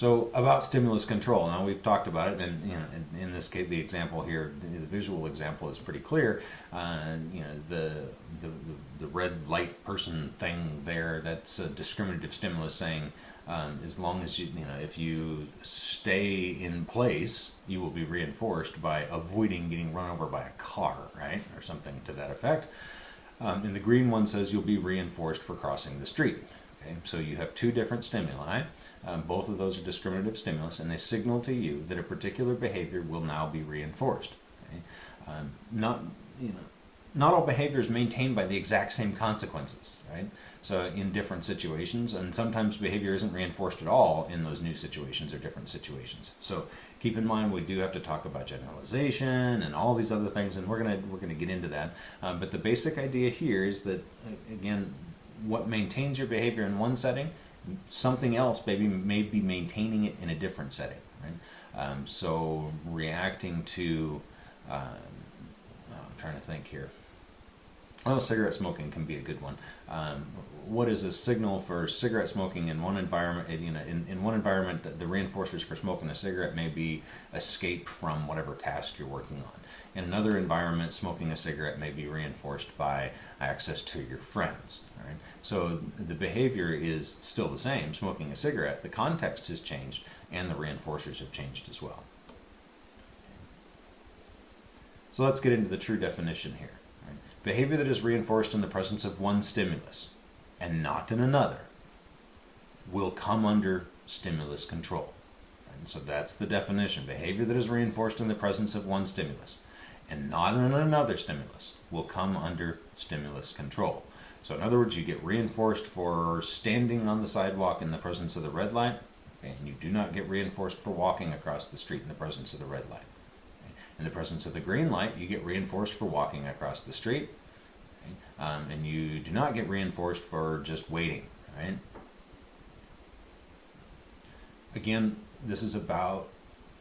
so about stimulus control. Now we've talked about it, and you know, in, in this case, the example here, the, visual example is pretty clear. Uh, you know, the, the the red light person thing there. That's a discriminative stimulus saying, um, as long as you you know, if you stay in place, you will be reinforced by avoiding getting run over by a car, right, or something to that effect. Um, and the green one says you'll be reinforced for crossing the street. Okay, so you have two different stimuli. Um, both of those are discriminative stimulus, and they signal to you that a particular behavior will now be reinforced. Okay? Um, not, you know, not all behavior is maintained by the exact same consequences, right? So in different situations, and sometimes behavior isn't reinforced at all in those new situations or different situations. So keep in mind we do have to talk about generalization and all these other things, and we're gonna we're gonna get into that. Um, but the basic idea here is that again, what maintains your behavior in one setting something else maybe may be maintaining it in a different setting. Right? Um, so reacting to, um, I'm trying to think here. Oh, cigarette smoking can be a good one. Um, what is a signal for cigarette smoking in one environment? You know, in, in one environment, the reinforcers for smoking a cigarette may be escape from whatever task you're working on. In another environment, smoking a cigarette may be reinforced by access to your friends. Right? So the behavior is still the same, smoking a cigarette. The context has changed, and the reinforcers have changed as well. So let's get into the true definition here. Behavior that is reinforced in the presence of one stimulus and not in another will come under stimulus control. Right? So that's the definition. Behavior that is reinforced in the presence of one stimulus and not in another stimulus will come under stimulus control. So in other words, you get reinforced for standing on the sidewalk in the presence of the red light, and you do not get reinforced for walking across the street in the presence of the red light. In the presence of the green light, you get reinforced for walking across the street, um, and you do not get reinforced for just waiting. Right? Again, this is about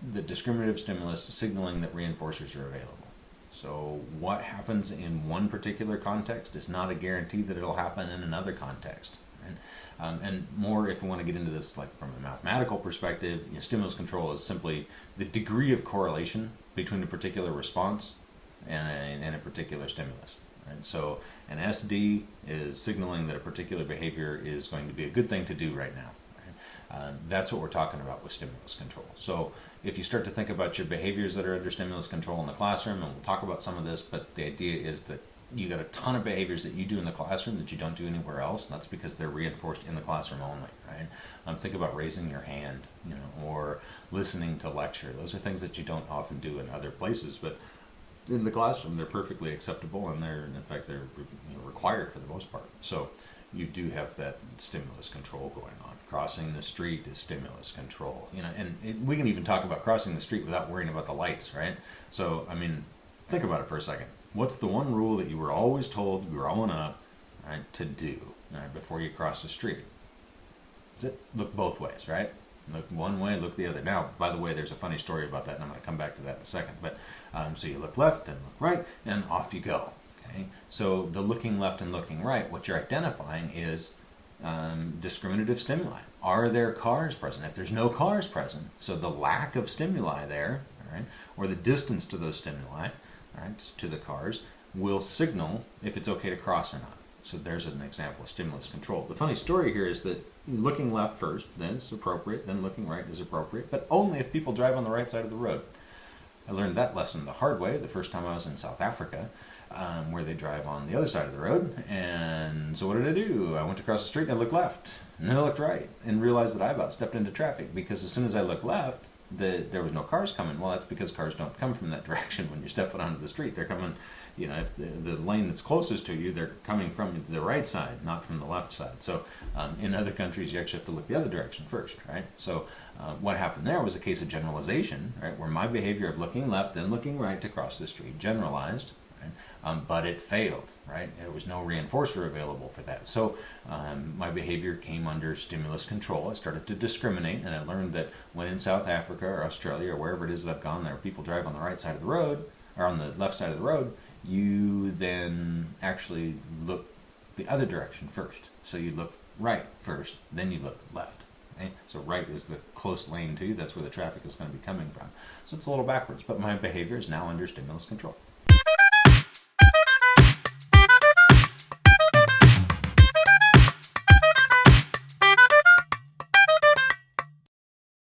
the discriminative stimulus signaling that reinforcers are available. So what happens in one particular context is not a guarantee that it'll happen in another context. Right? Um, and more if we want to get into this like from a mathematical perspective, you know, stimulus control is simply the degree of correlation between a particular response and a, and a particular stimulus. Right? So an SD is signaling that a particular behavior is going to be a good thing to do right now. Uh, that's what we're talking about with stimulus control. So if you start to think about your behaviors that are under stimulus control in the classroom, and we'll talk about some of this, but the idea is that you got a ton of behaviors that you do in the classroom that you don't do anywhere else, and that's because they're reinforced in the classroom only, right? Um, think about raising your hand, you know, or listening to lecture. Those are things that you don't often do in other places, but in the classroom they're perfectly acceptable, and they're in fact they're you know, required for the most part. So you do have that stimulus control going on. Crossing the street is stimulus control, you know, and it, we can even talk about crossing the street without worrying about the lights, right? So, I mean, think about it for a second. What's the one rule that you were always told growing up, right, to do right, before you cross the street? Is it look both ways, right? Look one way, look the other. Now, by the way, there's a funny story about that, and I'm going to come back to that in a second. But um, so you look left and look right, and off you go. Okay, so the looking left and looking right, what you're identifying is um, discriminative stimuli. Are there cars present? If there's no cars present, so the lack of stimuli there, right, or the distance to those stimuli, right, to the cars, will signal if it's okay to cross or not. So there's an example of stimulus control. The funny story here is that looking left first, then is appropriate, then looking right is appropriate, but only if people drive on the right side of the road. I learned that lesson the hard way the first time I was in South Africa um, where they drive on the other side of the road. And so what did I do? I went across the street and I looked left, and then I looked right, and realized that I about stepped into traffic because as soon as I looked left, the, there was no cars coming. Well, that's because cars don't come from that direction when you step foot onto the street. They're coming, you know, if the, the lane that's closest to you, they're coming from the right side, not from the left side. So um, in other countries, you actually have to look the other direction first, right? So uh, what happened there was a case of generalization, right, where my behavior of looking left and looking right to cross the street generalized Um, but it failed, right? There was no reinforcer available for that. So um, my behavior came under stimulus control. I started to discriminate, and I learned that when in South Africa or Australia or wherever it is that I've gone there, are people drive on the right side of the road or on the left side of the road, you then actually look the other direction first. So you look right first, then you look left. So right is the close lane to you. That's where the traffic is going to be coming from. So it's a little backwards, but my behavior is now under stimulus control.